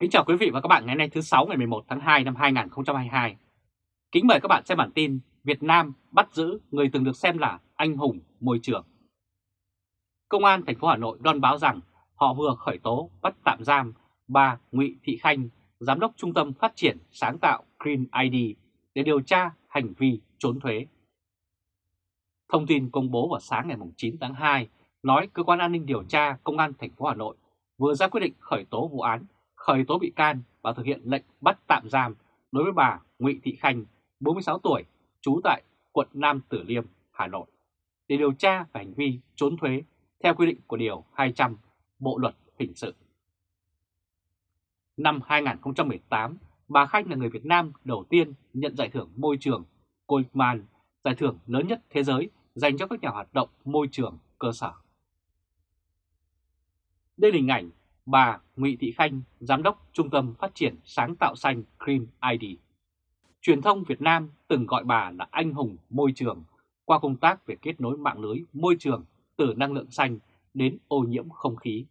Kính chào quý vị và các bạn ngày nay thứ 6 ngày 11 tháng 2 năm 2022. Kính mời các bạn xem bản tin Việt Nam bắt giữ người từng được xem là anh hùng môi trường. Công an thành phố Hà Nội đoan báo rằng họ vừa khởi tố bắt tạm giam bà Ngụy Thị Khanh, giám đốc Trung tâm Phát triển Sáng tạo Green ID để điều tra hành vi trốn thuế. Thông tin công bố vào sáng ngày 9 tháng 2 nói cơ quan an ninh điều tra Công an thành phố Hà Nội vừa ra quyết định khởi tố vụ án khởi tố bị can và thực hiện lệnh bắt tạm giam đối với bà Ngụy Thị Khanh, 46 tuổi, trú tại quận Nam Tử Liêm, Hà Nội, để điều tra về hành vi trốn thuế theo quy định của Điều 200 Bộ Luật Hình sự. Năm 2018, bà Khanh là người Việt Nam đầu tiên nhận giải thưởng môi trường Goldman, giải thưởng lớn nhất thế giới dành cho các nhà hoạt động môi trường cơ sở. Đây là hình ảnh bà Ngụy Thị Khanh, Giám đốc Trung tâm Phát triển Sáng tạo Xanh Green ID. Truyền thông Việt Nam từng gọi bà là anh hùng môi trường qua công tác về kết nối mạng lưới môi trường từ năng lượng xanh đến ô nhiễm không khí.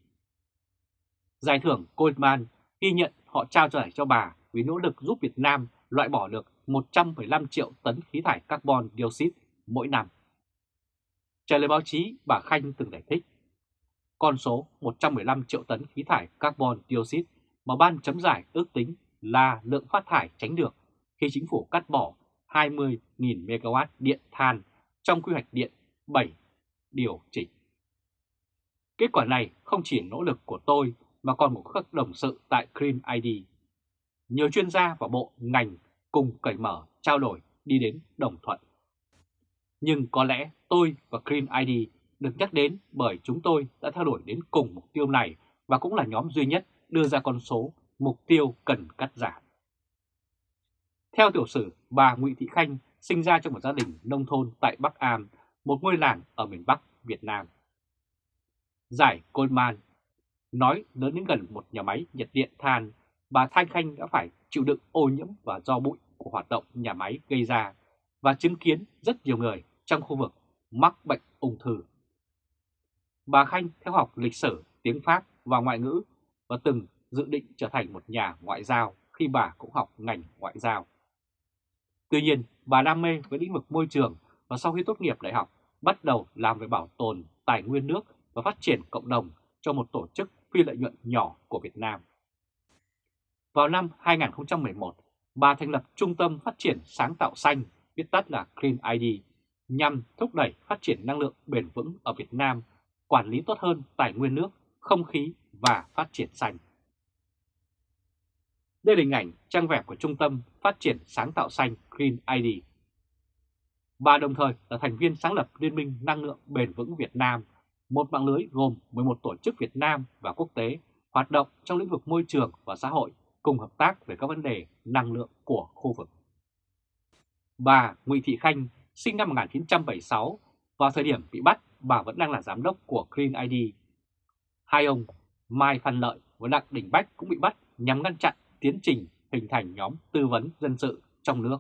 Giải thưởng Goldman ghi nhận họ trao giải cho bà vì nỗ lực giúp Việt Nam loại bỏ được 115 triệu tấn khí thải carbon dioxide mỗi năm. Trả lời báo chí, bà Khanh từng giải thích con số 115 triệu tấn khí thải carbon dioxide mà ban chấm giải ước tính là lượng phát thải tránh được khi chính phủ cắt bỏ 20.000 MW điện than trong quy hoạch điện 7 điều chỉnh. Kết quả này không chỉ nỗ lực của tôi mà còn của các đồng sự tại Green ID. Nhiều chuyên gia và bộ ngành cùng cởi mở trao đổi đi đến đồng thuận. Nhưng có lẽ tôi và Green ID được nhắc đến bởi chúng tôi đã theo đuổi đến cùng mục tiêu này và cũng là nhóm duy nhất đưa ra con số mục tiêu cần cắt giảm. Theo tiểu sử, bà Nguyễn Thị Khanh sinh ra trong một gia đình nông thôn tại Bắc Am, một ngôi làng ở miền Bắc Việt Nam. Giải Goldman nói lớn đến gần một nhà máy nhiệt điện than, bà Thanh Khanh đã phải chịu đựng ô nhiễm và do bụi của hoạt động nhà máy gây ra và chứng kiến rất nhiều người trong khu vực mắc bệnh ung thư. Bà Khanh theo học lịch sử, tiếng Pháp và ngoại ngữ và từng dự định trở thành một nhà ngoại giao khi bà cũng học ngành ngoại giao. Tuy nhiên, bà đam mê với lĩnh vực môi trường và sau khi tốt nghiệp đại học bắt đầu làm về bảo tồn tài nguyên nước và phát triển cộng đồng cho một tổ chức phi lợi nhuận nhỏ của Việt Nam. Vào năm 2011, bà thành lập Trung tâm Phát triển Sáng tạo Xanh, viết tắt là Clean ID, nhằm thúc đẩy phát triển năng lượng bền vững ở Việt Nam quản lý tốt hơn tài nguyên nước, không khí và phát triển xanh. Đây là hình ảnh trang web của Trung tâm Phát triển Sáng tạo Xanh Green ID. Bà đồng thời là thành viên sáng lập Liên minh Năng lượng Bền vững Việt Nam, một mạng lưới gồm 11 tổ chức Việt Nam và quốc tế hoạt động trong lĩnh vực môi trường và xã hội cùng hợp tác về các vấn đề năng lượng của khu vực. Bà Nguyễn Thị Khanh sinh năm 1976, vào thời điểm bị bắt bà vẫn đang là giám đốc của Clean ID. Hai ông, Mai Phan Lợi và Đặng Đình Bách cũng bị bắt nhằm ngăn chặn tiến trình hình thành nhóm tư vấn dân sự trong nước.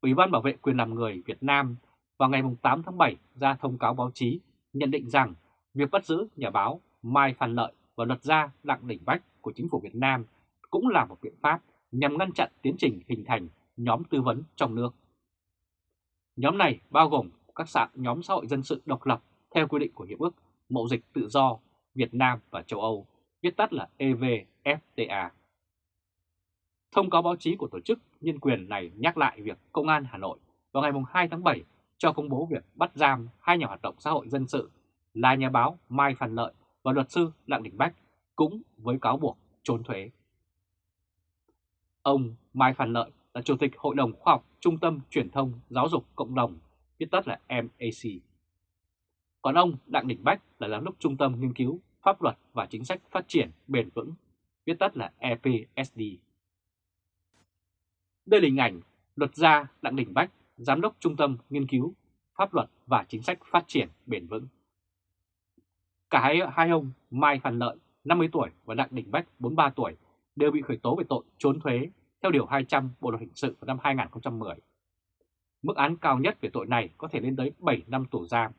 Ủy ban Bảo vệ quyền làm người Việt Nam vào ngày 8 tháng 7 ra thông cáo báo chí nhận định rằng việc bắt giữ nhà báo Mai Phan Lợi và luật gia Đặng Đình Bách của chính phủ Việt Nam cũng là một biện pháp nhằm ngăn chặn tiến trình hình thành nhóm tư vấn trong nước. Nhóm này bao gồm các sạc nhóm xã hội dân sự độc lập theo quy định của Hiệp ước Mậu dịch Tự do Việt Nam và châu Âu, viết tắt là EVFTA. Thông cáo báo chí của tổ chức nhân quyền này nhắc lại việc Công an Hà Nội vào ngày 2 tháng 7 cho công bố việc bắt giam hai nhà hoạt động xã hội dân sự là nhà báo Mai Phan Lợi và luật sư Đặng Đình Bách cũng với cáo buộc trốn thuế. Ông Mai Phan Lợi là Chủ tịch Hội đồng Khoa học Trung tâm Truyền thông Giáo dục Cộng đồng viết tắt là MAC. Còn ông Đặng Đình Bách là giám đốc Trung tâm Nghiên cứu Pháp luật và Chính sách Phát triển Bền vững, viết tắt là EPSD. Đây là hình ảnh luật gia Đặng Đình Bách, giám đốc Trung tâm Nghiên cứu Pháp luật và Chính sách Phát triển Bền vững. Cả hai, hai ông Mai Phan Lợi, 50 tuổi và Đặng Đình Bách, 43 tuổi, đều bị khởi tố về tội trốn thuế theo Điều 200 Bộ Luật Hình sự vào năm 2010. Mức án cao nhất về tội này có thể lên tới 7 năm tù giam.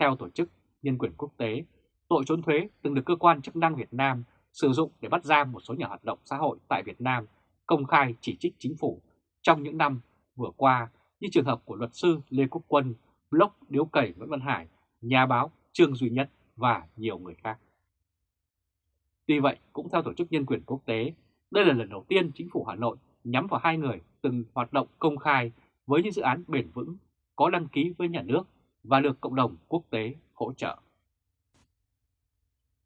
Theo Tổ chức Nhân quyền Quốc tế, tội trốn thuế từng được cơ quan chức năng Việt Nam sử dụng để bắt giam một số nhà hoạt động xã hội tại Việt Nam công khai chỉ trích chính phủ trong những năm vừa qua như trường hợp của luật sư Lê Quốc Quân, blog Điếu Cẩy Nguyễn Văn Hải, nhà báo Trương Duy Nhất và nhiều người khác. Tuy vậy, cũng theo Tổ chức Nhân quyền Quốc tế, đây là lần đầu tiên chính phủ Hà Nội nhắm vào hai người từng hoạt động công khai với những dự án bền vững, có đăng ký với nhà nước và được cộng đồng quốc tế hỗ trợ.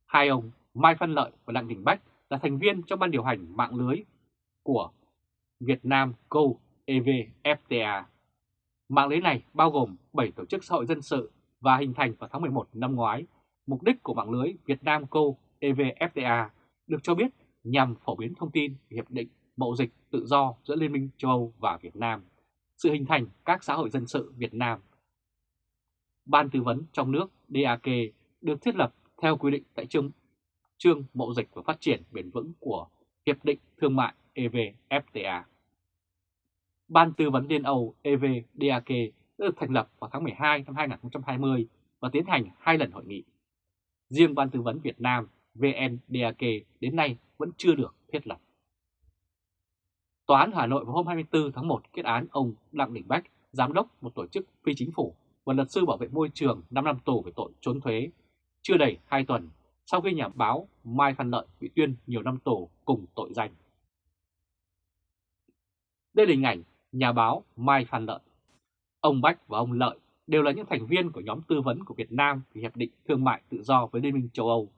Hai ông Mai Văn Lợi và Đặng Đình Bách là thành viên trong ban điều hành mạng lưới của Việt Nam Go EVFTA. Mạng lưới này bao gồm 7 tổ chức xã hội dân sự và hình thành vào tháng 11 năm ngoái. Mục đích của mạng lưới Việt Nam Go EVFTA được cho biết nhằm phổ biến thông tin về Hiệp định Mậu dịch tự do giữa Liên minh châu Âu và Việt Nam, sự hình thành các xã hội dân sự Việt Nam. Ban tư vấn trong nước DAK được thiết lập theo quy định tại chương, chương Mậu dịch và Phát triển bền vững của Hiệp định Thương mại EVFTA. Ban tư vấn Liên Âu EVDAK đã được thành lập vào tháng 12 năm 2020 và tiến hành hai lần hội nghị. Riêng Ban tư vấn Việt Nam VNDAK đến nay vẫn chưa được thiết lập. Tòa án Hà Nội vào hôm 24 tháng 1 kết án ông Đặng Đình Bách, giám đốc một tổ chức phi chính phủ và luật sư bảo vệ môi trường 5 năm tù về tội trốn thuế, chưa đầy 2 tuần sau khi nhà báo Mai Phan Lợi bị tuyên nhiều năm tù cùng tội danh. Đây là hình ảnh nhà báo Mai Phan Lợi. Ông Bách và ông Lợi đều là những thành viên của nhóm tư vấn của Việt Nam về Hiệp định Thương mại Tự do với Liên minh châu Âu,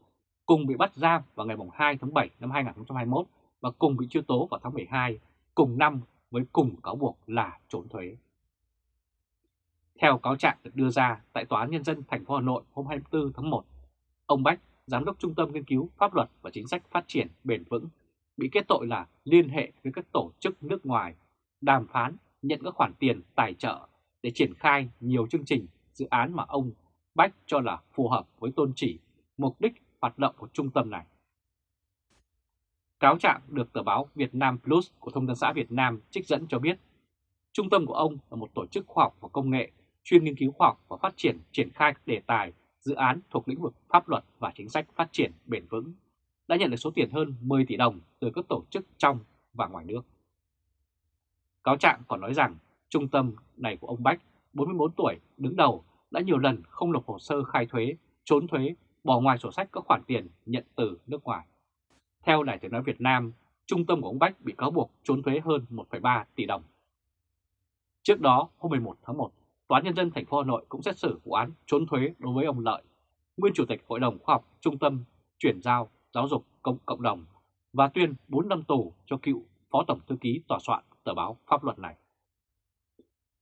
cùng bị bắt giam vào ngày 2 tháng 7 năm 2021 và cùng bị truy tố vào tháng 12 cùng năm với cùng cáo buộc là trốn thuế. Theo cáo trạng được đưa ra tại Tòa án Nhân dân thành phố Hà Nội hôm 24 tháng 1, ông Bách, Giám đốc Trung tâm Nghiên cứu Pháp luật và Chính sách Phát triển Bền vững, bị kết tội là liên hệ với các tổ chức nước ngoài đàm phán nhận các khoản tiền tài trợ để triển khai nhiều chương trình, dự án mà ông Bách cho là phù hợp với tôn chỉ, mục đích hoạt động của trung tâm này. Cáo trạng được tờ báo Việt Nam Plus của Thông tấn xã Việt Nam trích dẫn cho biết, trung tâm của ông là một tổ chức khoa học và công nghệ chuyên nghiên cứu khoa học và phát triển triển khai các đề tài, dự án thuộc lĩnh vực pháp luật và chính sách phát triển bền vững, đã nhận được số tiền hơn 10 tỷ đồng từ các tổ chức trong và ngoài nước. Cáo trạng còn nói rằng trung tâm này của ông Bách, 44 tuổi, đứng đầu đã nhiều lần không nộp hồ sơ khai thuế, trốn thuế, bỏ ngoài sổ sách các khoản tiền nhận từ nước ngoài. Theo Đài tiếng nói Việt Nam, trung tâm của ông Bách bị cáo buộc trốn thuế hơn 1,3 tỷ đồng. Trước đó, hôm 11 tháng 1, Tòa án Nhân dân thành phố Hà Nội cũng xét xử vụ án trốn thuế đối với ông Lợi, nguyên Chủ tịch Hội đồng Khoa học Trung tâm Chuyển giao Giáo dục Cộng, Cộng đồng và tuyên 4 năm tù cho cựu Phó Tổng Thư ký Tòa soạn tờ báo pháp luật này.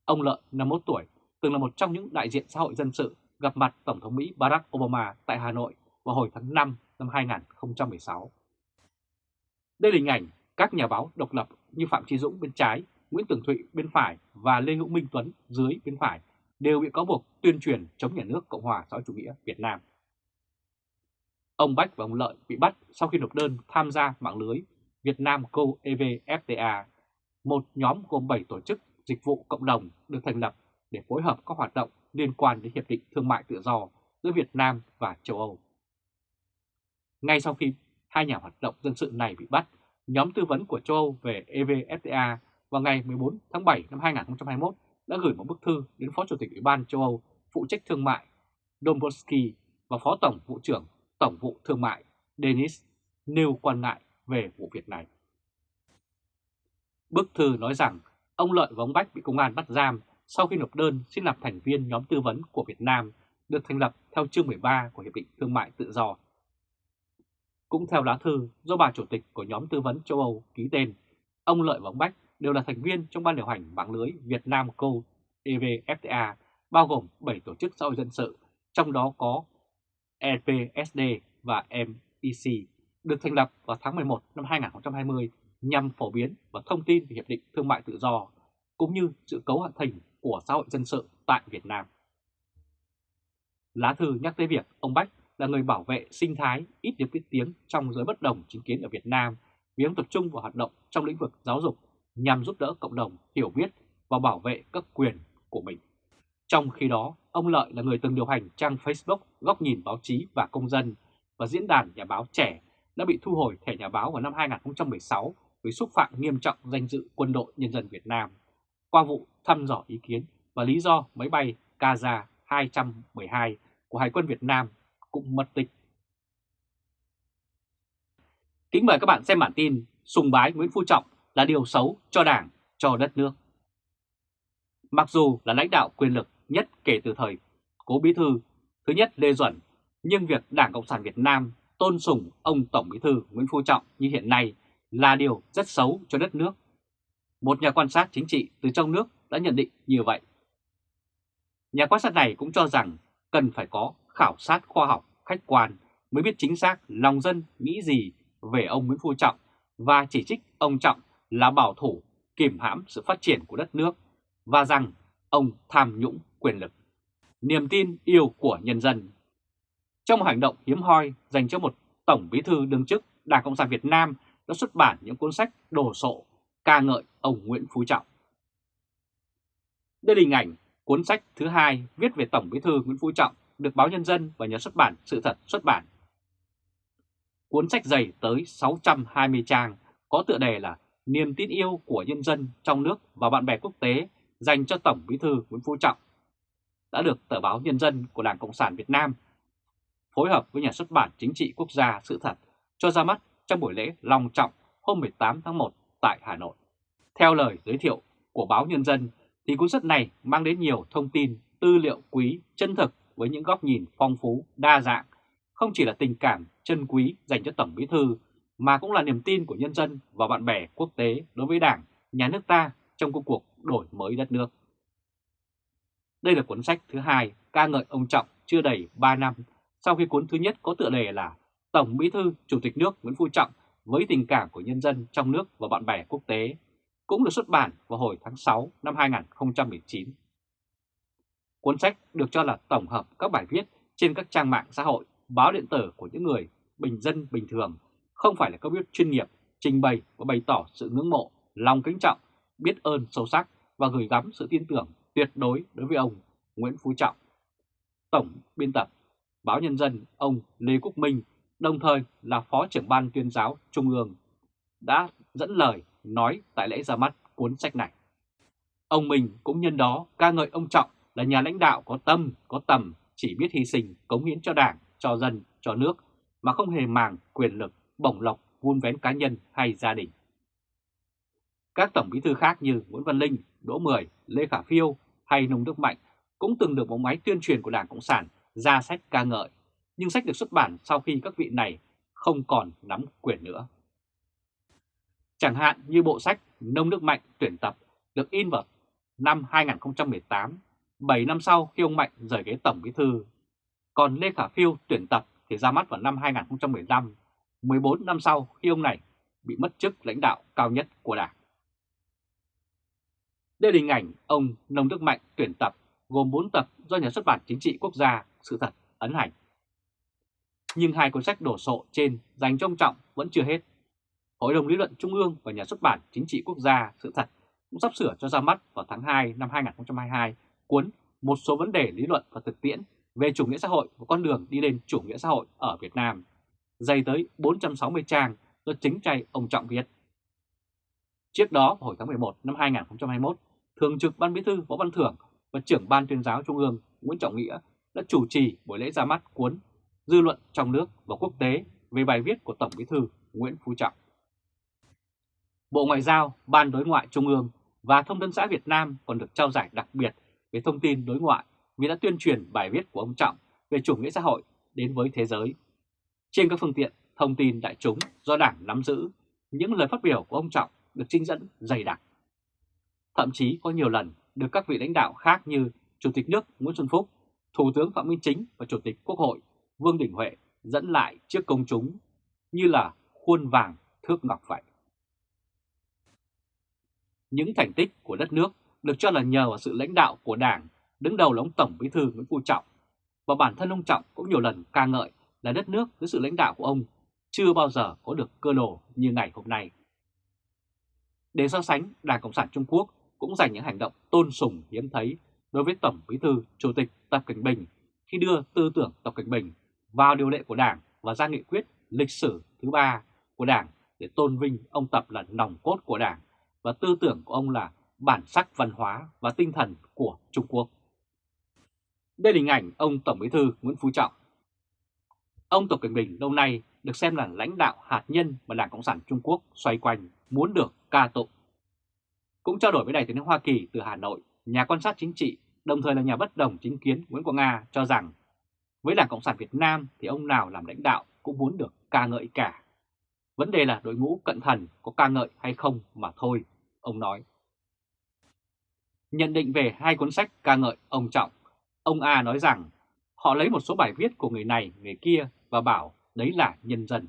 Ông Lợi, 51 tuổi, từng là một trong những đại diện xã hội dân sự gặp mặt Tổng thống Mỹ Barack Obama tại Hà Nội vào hồi tháng 5 năm 2016. Đây là hình ảnh các nhà báo độc lập như Phạm Trí Dũng bên trái, Nguyễn Tường Thụy bên phải và Lê Hữu Minh Tuấn dưới bên phải đều bị cáo buộc tuyên truyền chống nhà nước Cộng hòa xã hội chủ nghĩa Việt Nam. Ông Bách và ông Lợi bị bắt sau khi nộp đơn tham gia mạng lưới Việt Nam Co EVFTA một nhóm gồm 7 tổ chức dịch vụ cộng đồng được thành lập để phối hợp các hoạt động liên quan đến Hiệp định Thương mại Tự do giữa Việt Nam và châu Âu. Ngay sau khi hai nhà hoạt động dân sự này bị bắt, nhóm tư vấn của châu Âu về EVFTA vào ngày 14 tháng 7 năm 2021 đã gửi một bức thư đến Phó Chủ tịch Ủy ban châu Âu phụ trách thương mại Dombrovski và Phó Tổng vụ trưởng Tổng vụ Thương mại Denis nêu quan ngại về vụ việc này. Bức thư nói rằng ông Lợi và ông Bách bị công an bắt giam sau khi nộp đơn xin làm thành viên nhóm tư vấn của Việt Nam được thành lập theo chương 13 của Hiệp định Thương mại Tự do. Cũng theo lá thư do bà chủ tịch của nhóm tư vấn châu Âu ký tên, ông Lợi và ông Bách đều là thành viên trong ban điều hành mạng lưới Việt Nam Co EVFTA, bao gồm 7 tổ chức xã hội dân sự, trong đó có EPSD và MEC, được thành lập vào tháng 11 năm 2020 nhằm phổ biến và thông tin về Hiệp định Thương mại Tự do, cũng như sự cấu hạ thành của xã hội dân sự tại Việt Nam. Lá thư nhắc tới việc ông Bách là người bảo vệ sinh thái ít được biết tiếng trong giới bất đồng chính kiến ở Việt Nam vì ông tập trung vào hoạt động trong lĩnh vực giáo dục nhằm giúp đỡ cộng đồng hiểu biết và bảo vệ các quyền của mình. Trong khi đó, ông Lợi là người từng điều hành trang Facebook Góc nhìn báo chí và công dân và diễn đàn nhà báo trẻ đã bị thu hồi thẻ nhà báo vào năm 2016 với xúc phạm nghiêm trọng danh dự quân đội nhân dân Việt Nam qua vụ thăm dò ý kiến và lý do máy bay Kaza 212 của Hải quân Việt Nam cũng mất tích. Kính mời các bạn xem bản tin Sùng bái Nguyễn Phú Trọng là điều xấu cho Đảng, cho đất nước. Mặc dù là lãnh đạo quyền lực nhất kể từ thời Cố Bí Thư thứ nhất Lê Duẩn, nhưng việc Đảng Cộng sản Việt Nam tôn sùng ông Tổng Bí Thư Nguyễn Phú Trọng như hiện nay là điều rất xấu cho đất nước. Một nhà quan sát chính trị từ trong nước đã nhận định như vậy. Nhà quan sát này cũng cho rằng cần phải có khảo sát khoa học, khách quan mới biết chính xác lòng dân nghĩ gì về ông Nguyễn Phú Trọng và chỉ trích ông Trọng là bảo thủ kiềm hãm sự phát triển của đất nước và rằng ông tham nhũng quyền lực. Niềm tin yêu của nhân dân Trong một hành động hiếm hoi dành cho một Tổng bí thư đương chức Đảng Cộng sản Việt Nam đã xuất bản những cuốn sách đồ sộ ca ngợi ông Nguyễn Phú Trọng. Đây là hình ảnh cuốn sách thứ hai viết về Tổng bí thư Nguyễn Phú Trọng được báo Nhân dân và nhà xuất bản Sự thật xuất bản. Cuốn sách dày tới 620 trang có tựa đề là Niềm tin yêu của nhân dân trong nước và bạn bè quốc tế dành cho Tổng bí thư Nguyễn Phú Trọng đã được tờ báo Nhân dân của Đảng Cộng sản Việt Nam phối hợp với nhà xuất bản chính trị quốc gia Sự thật cho ra mắt trong buổi lễ long trọng hôm 18 tháng 1 tại Hà Nội. Theo lời giới thiệu của báo Nhân dân thì cuốn sách này mang đến nhiều thông tin, tư liệu quý, chân thực với những góc nhìn phong phú, đa dạng, không chỉ là tình cảm chân quý dành cho Tổng Bí Thư mà cũng là niềm tin của nhân dân và bạn bè quốc tế đối với Đảng, nhà nước ta trong công cuộc đổi mới đất nước. Đây là cuốn sách thứ hai ca ngợi ông Trọng chưa đầy 3 năm sau khi cuốn thứ nhất có tựa đề là Tổng Bí thư Chủ tịch nước Nguyễn Phú Trọng với tình cảm của nhân dân trong nước và bạn bè quốc tế cũng được xuất bản vào hồi tháng 6 năm 2019. Cuốn sách được cho là tổng hợp các bài viết trên các trang mạng xã hội, báo điện tử của những người bình dân bình thường, không phải là các viết chuyên nghiệp, trình bày và bày tỏ sự ngưỡng mộ, lòng kính trọng, biết ơn sâu sắc và gửi gắm sự tin tưởng tuyệt đối đối với ông Nguyễn Phú Trọng. Tổng biên tập Báo Nhân dân ông Lê Quốc Minh, đồng thời là Phó trưởng ban tuyên giáo Trung ương, đã dẫn lời nói tại lễ ra mắt cuốn sách này. Ông Minh cũng nhân đó ca ngợi ông Trọng là nhà lãnh đạo có tâm, có tầm, chỉ biết hy sinh, cống hiến cho đảng, cho dân, cho nước, mà không hề màng quyền lực, bổng lộc, vun vén cá nhân hay gia đình. Các tổng bí thư khác như Nguyễn Văn Linh, Đỗ Mười, Lê Khả Phiêu hay Nông Đức Mạnh cũng từng được bộ máy tuyên truyền của Đảng Cộng sản ra sách ca ngợi, nhưng sách được xuất bản sau khi các vị này không còn nắm quyền nữa. Chẳng hạn như bộ sách Nông Đức Mạnh tuyển tập được in vào năm 2018, 7 năm sau khi ông Mạnh rời ghế Tổng Bí Thư. Còn Lê Khả Phiêu tuyển tập thì ra mắt vào năm 2015, 14 năm sau khi ông này bị mất chức lãnh đạo cao nhất của Đảng. Đây là hình ảnh ông Nông Đức Mạnh tuyển tập gồm 4 tập do nhà xuất bản chính trị quốc gia Sự thật ấn hành. Nhưng hai cuốn sách đổ sộ trên dành cho ông Trọng vẫn chưa hết. Hội đồng lý luận Trung ương và nhà xuất bản chính trị quốc gia Sự thật cũng sắp sửa cho ra mắt vào tháng 2 năm 2022 cuốn Một số vấn đề lý luận và thực tiễn về chủ nghĩa xã hội và con đường đi lên chủ nghĩa xã hội ở Việt Nam, dày tới 460 trang do chính tay ông Trọng viết. Trước đó, vào hồi tháng 11 năm 2021, Thường trực Ban Bí thư Võ Văn Thưởng và trưởng Ban tuyên giáo Trung ương Nguyễn Trọng Nghĩa đã chủ trì buổi lễ ra mắt cuốn Dư luận trong nước và quốc tế về bài viết của Tổng Bí thư Nguyễn Phú Trọng. Bộ Ngoại giao, Ban Đối ngoại Trung ương và Thông tấn xã Việt Nam còn được trao giải đặc biệt về thông tin đối ngoại vì đã tuyên truyền bài viết của ông Trọng về chủ nghĩa xã hội đến với thế giới. Trên các phương tiện thông tin đại chúng do Đảng nắm giữ, những lời phát biểu của ông Trọng được trinh dẫn dày đặc. Thậm chí có nhiều lần được các vị lãnh đạo khác như Chủ tịch nước Nguyễn Xuân Phúc, Thủ tướng Phạm Minh Chính và Chủ tịch Quốc hội Vương Đình Huệ dẫn lại trước công chúng như là khuôn vàng thước ngọc vậy. Những thành tích của đất nước được cho là nhờ vào sự lãnh đạo của Đảng, đứng đầu là ông Tổng Bí thư Nguyễn Phú Trọng. Và bản thân ông Trọng cũng nhiều lần ca ngợi là đất nước dưới sự lãnh đạo của ông chưa bao giờ có được cơ đồ như ngày hôm nay. Để so sánh, Đảng Cộng sản Trung Quốc cũng dành những hành động tôn sùng hiếm thấy đối với Tổng Bí thư Chủ tịch Tập Cảnh Bình khi đưa tư tưởng Tập Cảnh Bình vào điều lệ của Đảng và ra nghị quyết lịch sử thứ ba của Đảng để tôn vinh ông Tập là nòng cốt của Đảng và tư tưởng của ông là bản sắc văn hóa và tinh thần của Trung Quốc. Đây là hình ảnh ông Tổng Bí thư Nguyễn Phú Trọng. Ông Tập Cận Bình lâu nay được xem là lãnh đạo hạt nhân mà Đảng Cộng sản Trung Quốc xoay quanh muốn được ca tụng. Cũng trao đổi với Đại tướng Hoa Kỳ từ Hà Nội, nhà quan sát chính trị, đồng thời là nhà bất đồng chính kiến Nguyễn Quang Nga cho rằng với Đảng Cộng sản Việt Nam thì ông nào làm lãnh đạo cũng muốn được ca ngợi cả. Vấn đề là đội ngũ cận thần có ca ngợi hay không mà thôi, ông nói. Nhận định về hai cuốn sách ca ngợi ông Trọng, ông A nói rằng họ lấy một số bài viết của người này, người kia và bảo đấy là nhân dân.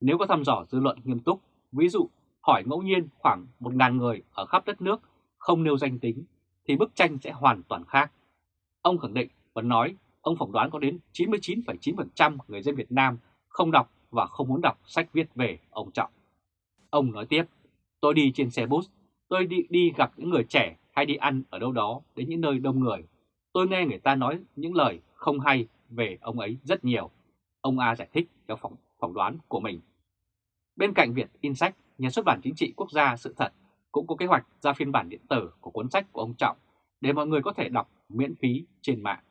Nếu có thăm dò dư luận nghiêm túc, ví dụ hỏi ngẫu nhiên khoảng 1.000 người ở khắp đất nước không nêu danh tính, thì bức tranh sẽ hoàn toàn khác. Ông khẳng định và nói ông phỏng đoán có đến 99,9% người dân Việt Nam không đọc và không muốn đọc sách viết về ông Trọng. Ông nói tiếp, tôi đi trên xe bus, tôi đi, đi gặp những người trẻ hay đi ăn ở đâu đó đến những nơi đông người. Tôi nghe người ta nói những lời không hay về ông ấy rất nhiều. Ông A giải thích theo phỏng, phỏng đoán của mình. Bên cạnh việc in sách, nhà xuất bản chính trị quốc gia sự thật cũng có kế hoạch ra phiên bản điện tử của cuốn sách của ông Trọng để mọi người có thể đọc miễn phí trên mạng.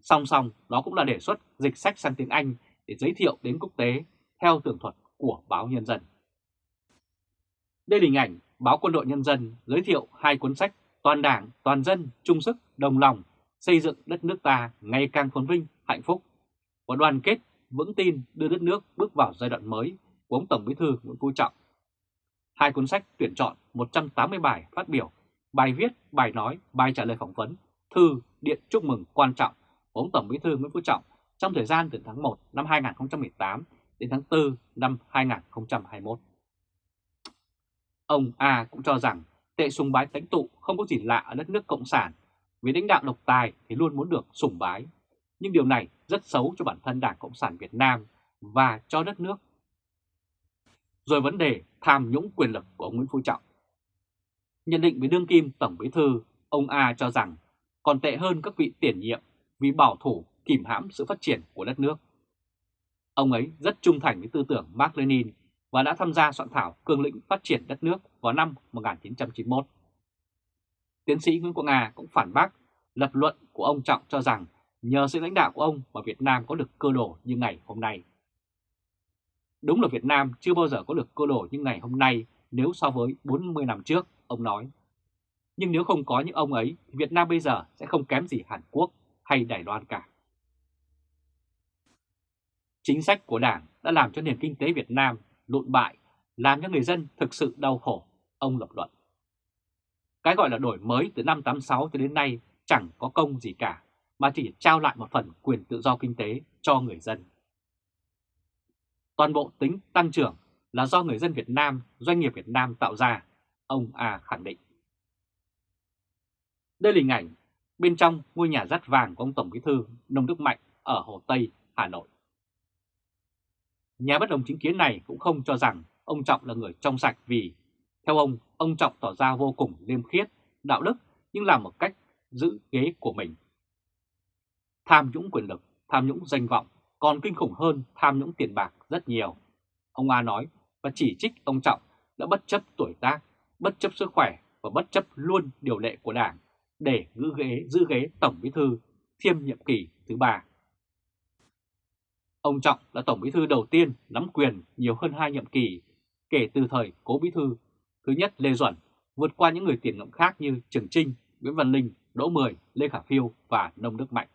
Song song đó cũng là đề xuất dịch sách sang tiếng Anh để giới thiệu đến quốc tế theo tường thuật của báo Nhân dân. Đây là hình ảnh báo Quân đội Nhân dân giới thiệu hai cuốn sách Toàn đảng, toàn dân, chung sức, đồng lòng xây dựng đất nước ta ngày càng phồn vinh, hạnh phúc và đoàn kết, vững tin đưa đất nước bước vào giai đoạn mới của ông Tổng Bí thư Nguyễn Phú Trọng. Hai cuốn sách tuyển chọn 180 bài phát biểu, bài viết, bài nói, bài trả lời phỏng vấn, thư, điện chúc mừng quan trọng của ông Tổng Bí thư Nguyễn Phú Trọng trong thời gian từ tháng 1 năm 2018 đến tháng 4 năm 2021. Ông A cũng cho rằng tệ sùng bái lãnh tụ không có gì lạ ở đất nước Cộng sản, vì lãnh đạo độc tài thì luôn muốn được sùng bái. Nhưng điều này rất xấu cho bản thân Đảng Cộng sản Việt Nam và cho đất nước. Rồi vấn đề tham nhũng quyền lực của ông Nguyễn Phú Trọng. Nhận định với đương kim Tổng Bí Thư, ông A cho rằng còn tệ hơn các vị tiền nhiệm vì bảo thủ kìm hãm sự phát triển của đất nước. Ông ấy rất trung thành với tư tưởng Mark Lenin và đã tham gia soạn thảo cương lĩnh phát triển đất nước vào năm 1991. Tiến sĩ Nguyễn Quang Nga cũng phản bác lập luận của ông Trọng cho rằng nhờ sự lãnh đạo của ông mà Việt Nam có được cơ đồ như ngày hôm nay. Đúng là Việt Nam chưa bao giờ có được cơ đồ như ngày hôm nay nếu so với 40 năm trước, ông nói. Nhưng nếu không có những ông ấy, thì Việt Nam bây giờ sẽ không kém gì Hàn Quốc hay Đài Loan cả. Chính sách của Đảng đã làm cho nền kinh tế Việt Nam lụn bại, làm cho người dân thực sự đau khổ, ông lập luận. Cái gọi là đổi mới từ năm 86 cho đến nay chẳng có công gì cả, mà chỉ trao lại một phần quyền tự do kinh tế cho người dân. Toàn bộ tính tăng trưởng là do người dân Việt Nam, doanh nghiệp Việt Nam tạo ra, ông A khẳng định. Đây là hình ảnh bên trong ngôi nhà rắt vàng của ông Tổng Bí thư Nông Đức Mạnh ở Hồ Tây, Hà Nội. Nhà bất đồng chính kiến này cũng không cho rằng ông Trọng là người trong sạch vì, theo ông, ông Trọng tỏ ra vô cùng liêm khiết, đạo đức nhưng làm một cách giữ ghế của mình. Tham nhũng quyền lực, tham nhũng danh vọng còn kinh khủng hơn tham nhũng tiền bạc rất nhiều. Ông A nói và chỉ trích ông Trọng đã bất chấp tuổi tác, bất chấp sức khỏe và bất chấp luôn điều lệ của Đảng để giữ ghế, giữ ghế Tổng Bí thư thiêm nhiệm kỳ thứ ba. Ông Trọng là Tổng Bí thư đầu tiên nắm quyền nhiều hơn hai nhiệm kỳ kể từ thời Cố Bí thư thứ nhất Lê Duẩn vượt qua những người tiền nhiệm khác như Trường Trinh, Nguyễn Văn Linh, Đỗ Mười, Lê Khả Phiêu và Nông Đức Mạnh.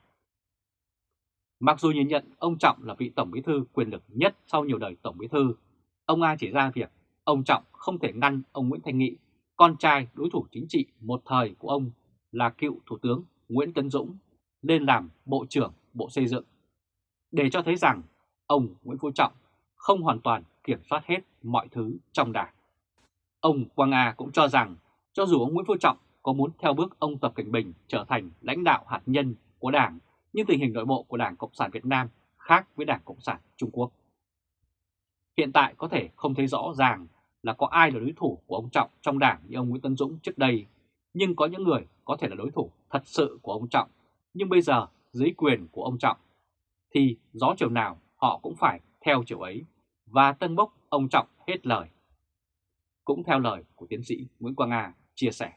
Mặc dù nhìn nhận ông Trọng là vị Tổng Bí thư quyền lực nhất sau nhiều đời Tổng Bí thư, ông A chỉ ra việc ông Trọng không thể ngăn ông Nguyễn Thanh Nghị, con trai đối thủ chính trị một thời của ông là cựu Thủ tướng Nguyễn Tấn Dũng, lên làm Bộ trưởng Bộ Xây dựng, để cho thấy rằng ông Nguyễn Phú Trọng không hoàn toàn kiểm soát hết mọi thứ trong đảng. Ông Quang A cũng cho rằng cho dù ông Nguyễn Phú Trọng có muốn theo bước ông Tập Cảnh Bình trở thành lãnh đạo hạt nhân của đảng, nhưng tình hình nội bộ của Đảng Cộng sản Việt Nam khác với Đảng Cộng sản Trung Quốc. Hiện tại có thể không thấy rõ ràng là có ai là đối thủ của ông Trọng trong đảng như ông Nguyễn Tân Dũng trước đây, nhưng có những người có thể là đối thủ thật sự của ông Trọng, nhưng bây giờ dưới quyền của ông Trọng, thì gió chiều nào họ cũng phải theo chiều ấy và tân bốc ông Trọng hết lời. Cũng theo lời của tiến sĩ Nguyễn Quang Nga chia sẻ.